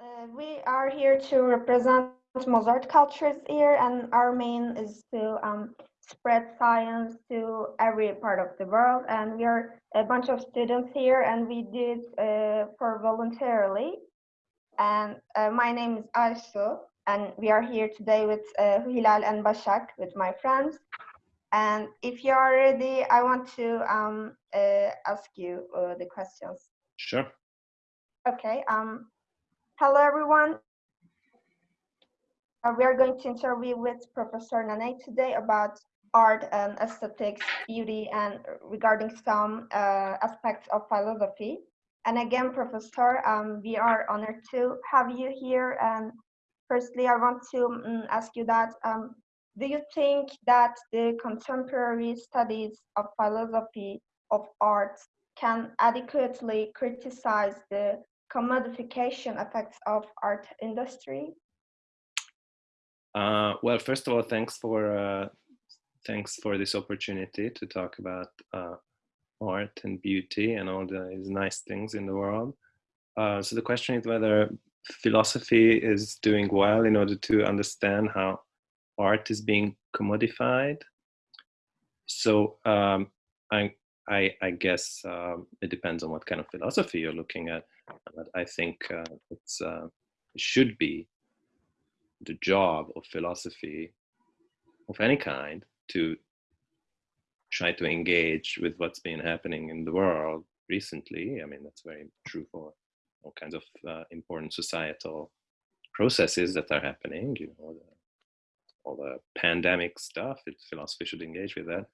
uh, we are here to represent Mozart cultures here, and our main is to um, spread science to every part of the world. And we are a bunch of students here, and we did uh, for voluntarily. And uh, my name is Aysu, and we are here today with uh, Hilal and Bashak, with my friends. And if you are ready, I want to um, uh, ask you uh, the questions. Sure. Okay. Um, hello, everyone. Uh, we are going to interview with Professor Nanay today about art and aesthetics, beauty, and regarding some uh, aspects of philosophy. And again, Professor, um, we are honored to have you here. And firstly, I want to um, ask you that, um, do you think that the contemporary studies of philosophy of art can adequately criticize the commodification effects of art industry? Uh, well, first of all, thanks for uh, thanks for this opportunity to talk about uh, art and beauty and all these nice things in the world. Uh, so the question is whether philosophy is doing well in order to understand how art is being commodified. So um, I, I, I, guess um, it depends on what kind of philosophy you're looking at. I think uh, uh, it should be the job of philosophy of any kind to try to engage with what's been happening in the world recently. I mean, that's very true for all kinds of uh, important societal processes that are happening, you know, the, all the pandemic stuff, it, philosophy should engage with that.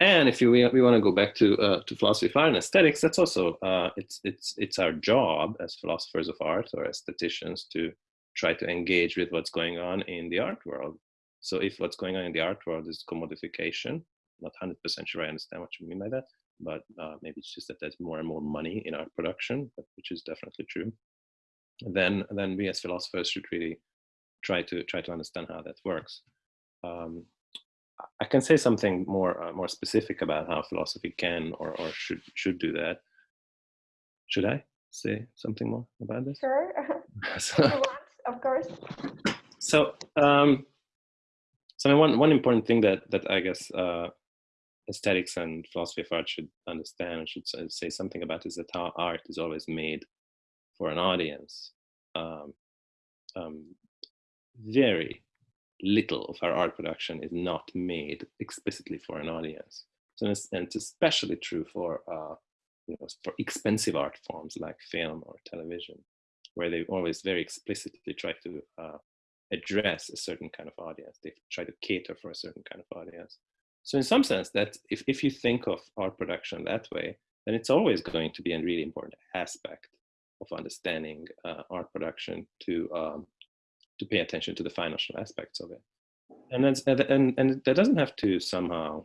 And if you, we, we want to go back to, uh, to philosophy of art and aesthetics, that's also, uh, it's, it's, it's our job as philosophers of art or aestheticians to try to engage with what's going on in the art world. So if what's going on in the art world is commodification, not 100% sure I understand what you mean by that, but uh, maybe it's just that there's more and more money in art production, which is definitely true. Then, then we as philosophers should really try to try to understand how that works. Um, I can say something more uh, more specific about how philosophy can or, or should should do that. Should I say something more about this? Sure. so, of course. So, um, so one one important thing that that I guess uh, aesthetics and philosophy of art should understand and should say something about is that how art is always made for an audience. Um, um, very little of our art production is not made explicitly for an audience. So and it's especially true for uh, you know for expensive art forms like film or television where they always very explicitly try to uh, address a certain kind of audience. They try to cater for a certain kind of audience. So in some sense, that if, if you think of art production that way, then it's always going to be a really important aspect of understanding uh, art production to um, to pay attention to the financial aspects of it. And that's, and and that doesn't have to somehow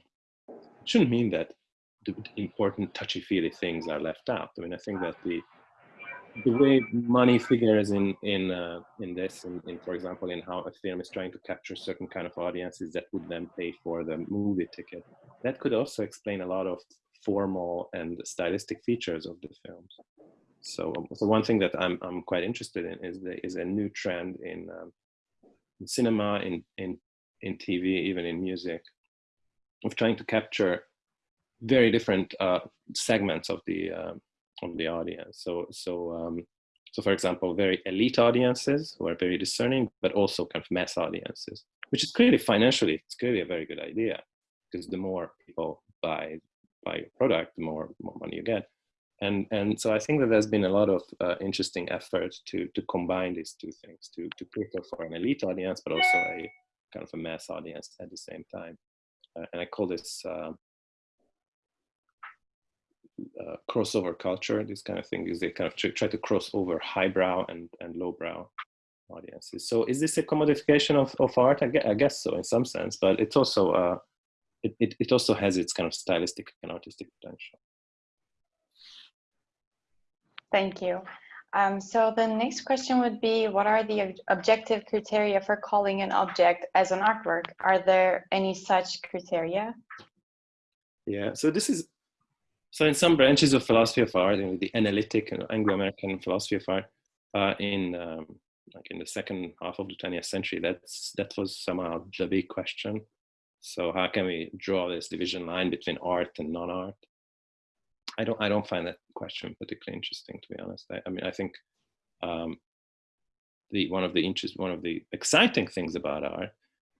it shouldn't mean that the important touchy-feely things are left out. I mean, I think that the the way money figures in in uh, in this, in, in, for example, in how a film is trying to capture certain kind of audiences that would then pay for the movie ticket, that could also explain a lot of formal and stylistic features of the films. So, um, so one thing that I'm I'm quite interested in is the, is a new trend in, um, in cinema, in in in TV, even in music, of trying to capture very different uh, segments of the um, of the audience. So, so, um, so for example, very elite audiences who are very discerning, but also kind of mass audiences, which is clearly financially, it's clearly a very good idea because the more people buy buy your product, the more more money you get. And and so I think that there's been a lot of uh, interesting effort to to combine these two things, to to cater for an elite audience, but also a kind of a mass audience at the same time. Uh, and I call this uh, uh, crossover culture, this kind of thing, is they kind of try to cross over highbrow and, and lowbrow audiences. So is this a commodification of, of art? I guess, I guess so in some sense, but it's also, uh, it, it, it also has its kind of stylistic and artistic potential. Thank you. Um, so the next question would be, what are the objective criteria for calling an object as an artwork? Are there any such criteria? Yeah, so this is so in some branches of philosophy of art, in the analytic and Anglo-American philosophy of art, uh, in um, like in the second half of the 20th century, that's that was somehow the big question. So how can we draw this division line between art and non-art? I don't I don't find that question particularly interesting, to be honest. I, I mean, I think um, the one of the interest one of the exciting things about art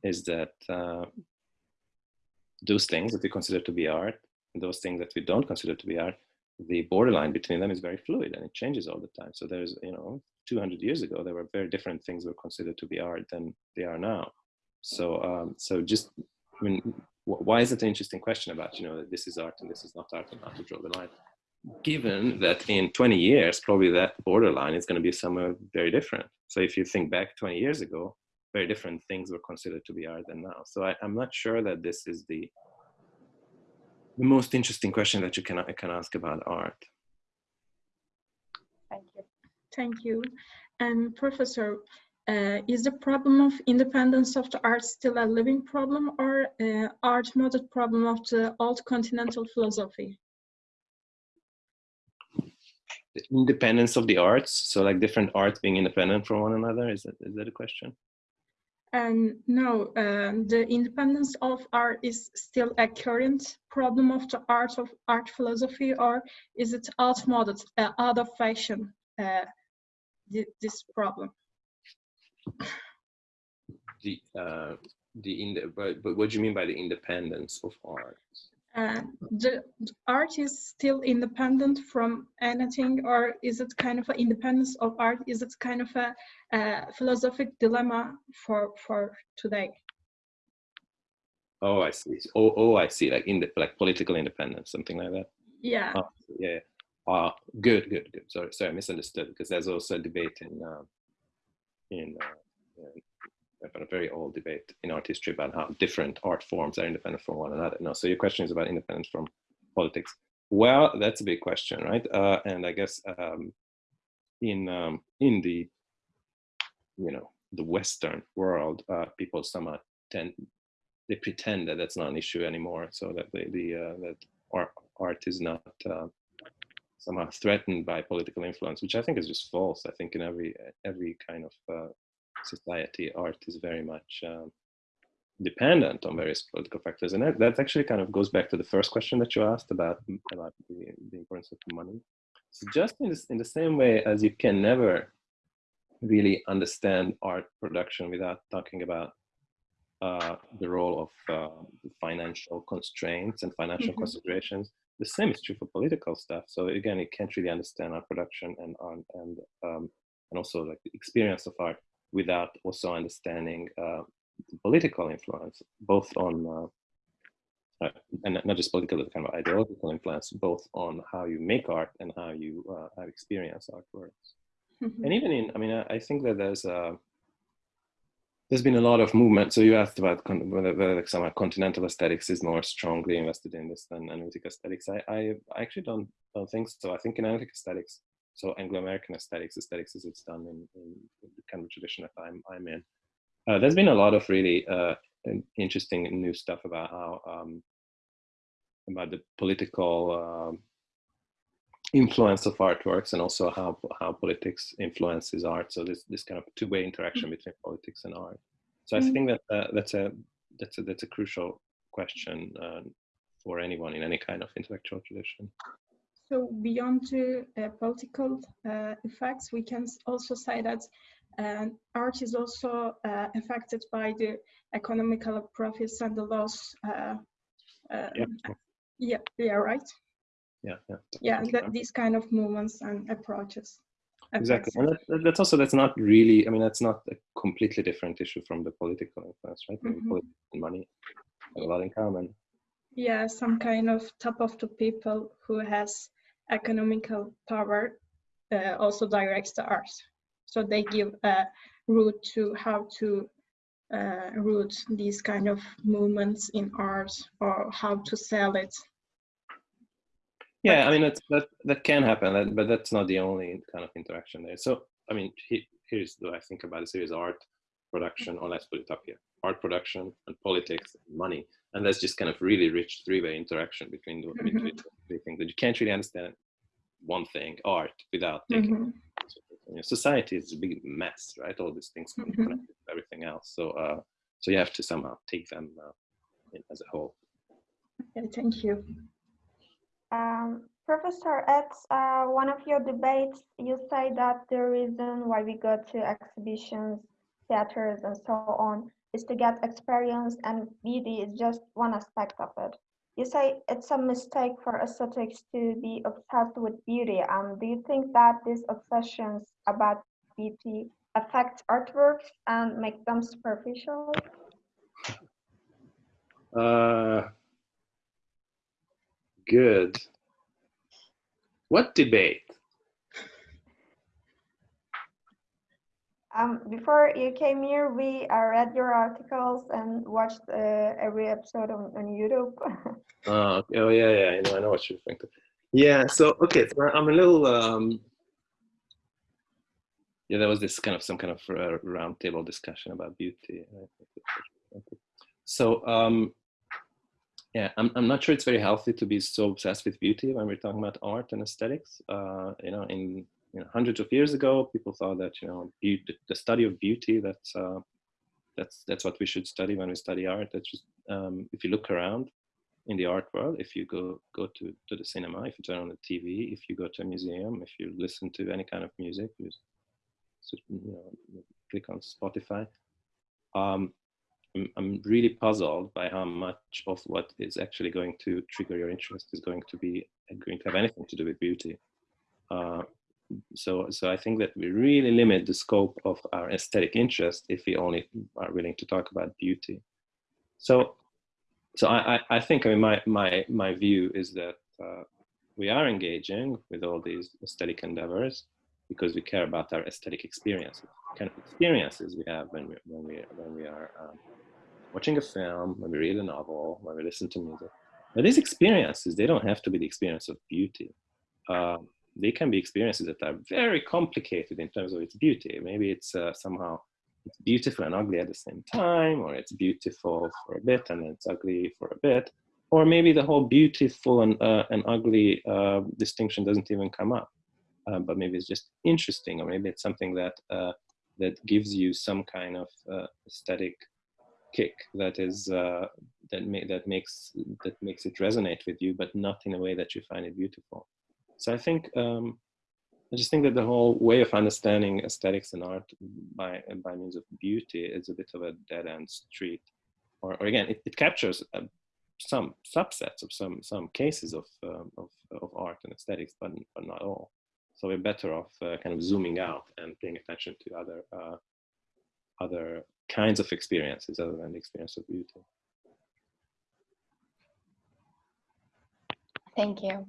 is that uh, those things that we consider to be art and those things that we don't consider to be art the borderline between them is very fluid and it changes all the time so there's you know 200 years ago there were very different things were considered to be art than they are now so um, so just i mean why is it an interesting question about you know this is art and this is not art and how to draw the line given that in 20 years probably that borderline is going to be somewhere very different so if you think back 20 years ago very different things were considered to be art than now. So I, am not sure that this is the the most interesting question that you can can ask about art. Thank you. Thank you. And Professor, uh, is the problem of independence of the art still a living problem or uh, art model problem of the old continental philosophy? The independence of the arts, so like different arts being independent from one another, is that, is that a question? And no, um, the independence of art is still a current problem of the art of art philosophy, or is it outmoded, uh, out of fashion, uh, this problem? The uh, the in the, but, but what do you mean by the independence of art? Uh, the, art is still independent from anything or is it kind of an independence of art is it kind of a, a philosophic dilemma for for today? Oh i see. Oh, oh i see like in the like political independence something like that? Yeah. Oh, yeah uh, good good good. Sorry sorry i misunderstood because there's also a debate in uh, in uh, a very old debate in art history about how different art forms are independent from one another. No, so your question is about independence from politics. Well, that's a big question, right? Uh, and I guess um, in um, in the you know the Western world, uh, people somehow tend they pretend that that's not an issue anymore, so that the, the uh, that art art is not uh, somehow threatened by political influence, which I think is just false. I think in every every kind of uh, society, art is very much um, dependent on various political factors. And that, that, actually kind of goes back to the first question that you asked about, about the, the importance of money. So just in, this, in the same way as you can never really understand art production without talking about uh, the role of uh, financial constraints and financial mm -hmm. considerations. The same is true for political stuff. So again, you can't really understand art production and and um, and also like the experience of art without also understanding uh, political influence, both on, uh, uh, and not just political, but kind of ideological influence, both on how you make art and how you uh, how experience artworks. Mm -hmm. And even in, I mean, I, I think that there's a, uh, there's been a lot of movement. So you asked about whether, whether some continental aesthetics is more strongly invested in this than analytic aesthetics. I, I actually don't don't think so. I think in analytic aesthetics, so Anglo-American aesthetics, aesthetics as it's done in, in the kind of tradition that I'm, I'm in. Uh, there's been a lot of really uh, interesting new stuff about how um, about the political um, influence of artworks and also how how politics influences art. So this this kind of two-way interaction mm. between politics and art. So I mm. think that uh, that's a that's a that's a crucial question uh, for anyone in any kind of intellectual tradition. So beyond the uh, political uh, effects, we can also say that uh, art is also uh, affected by the economical profits and the loss. Uh, yeah. yeah, yeah, right. Yeah, yeah. Yeah, that, these kind of movements and approaches. Exactly, and that, that's also that's not really. I mean, that's not a completely different issue from the political influence, right? Mm -hmm. money, a lot in common. Yeah, some kind of top of the people who has economical power uh, also directs the arts. So they give a route to how to uh, route these kind of movements in art or how to sell it. Yeah, I mean, that's, that, that can happen, but that's not the only kind of interaction there. So, I mean, he, here's what I think about it. Series art production, or let's put it up here, art production and politics and money. And that's just kind of really rich three-way interaction between the, mm -hmm. between the three things that you can't really understand one thing, art, without thinking. Mm -hmm. society is a big mess, right? All these things Mhm. connected to everything else. So, uh, so you have to somehow take them uh, in, as a whole. Okay, thank you. Um, Professor, at uh, one of your debates, you say that the reason why we go to exhibitions, theaters, and so on is to get experience, and beauty is just one aspect of it. You say it's a mistake for aesthetics to be obsessed with beauty. Um, do you think that these obsessions about beauty affect artworks and make them superficial? Uh, good. What debate? Um, before you came here, we uh, read your articles and watched uh, every episode on, on YouTube. Oh, oh yeah, yeah. I know, I know what you're referring to. Yeah. So okay, so I'm a little. Um, yeah, there was this kind of some kind of uh, roundtable discussion about beauty. So um, yeah, I'm I'm not sure it's very healthy to be so obsessed with beauty when we're talking about art and aesthetics. Uh, you know, in you know, hundreds of years ago, people thought that you know beauty, the study of beauty that's uh, that's that's what we should study when we study art. That's just um, if you look around in the art world, if you go go to to the cinema, if you turn on the TV, if you go to a museum, if you listen to any kind of music, you, you know, click on Spotify. Um, I'm, I'm really puzzled by how much of what is actually going to trigger your interest is going to be going to have anything to do with beauty. Uh, so, so I think that we really limit the scope of our aesthetic interest if we only are willing to talk about beauty. So, so I, I, think I mean my my my view is that uh, we are engaging with all these aesthetic endeavors because we care about our aesthetic experiences, kind of experiences we have when we when we when we are um, watching a film, when we read a novel, when we listen to music. But these experiences, they don't have to be the experience of beauty. Um, they can be experiences that are very complicated in terms of its beauty. Maybe it's uh, somehow it's beautiful and ugly at the same time, or it's beautiful for a bit and it's ugly for a bit, or maybe the whole beautiful and, uh, and ugly uh, distinction doesn't even come up. Uh, but maybe it's just interesting, or maybe it's something that uh, that gives you some kind of uh, aesthetic kick that is that ma- that makes that makes it resonate with you, but not in a way that you find it beautiful. So I think um, I just think that the whole way of understanding aesthetics and art by by means of beauty is a bit of a dead end street. Or, or again, it, it captures uh, some subsets of some some cases of um, of, of art and aesthetics, but but not all. So we're better off uh, kind of zooming out and paying attention to other uh, other kinds of experiences other than the experience of beauty. Thank you.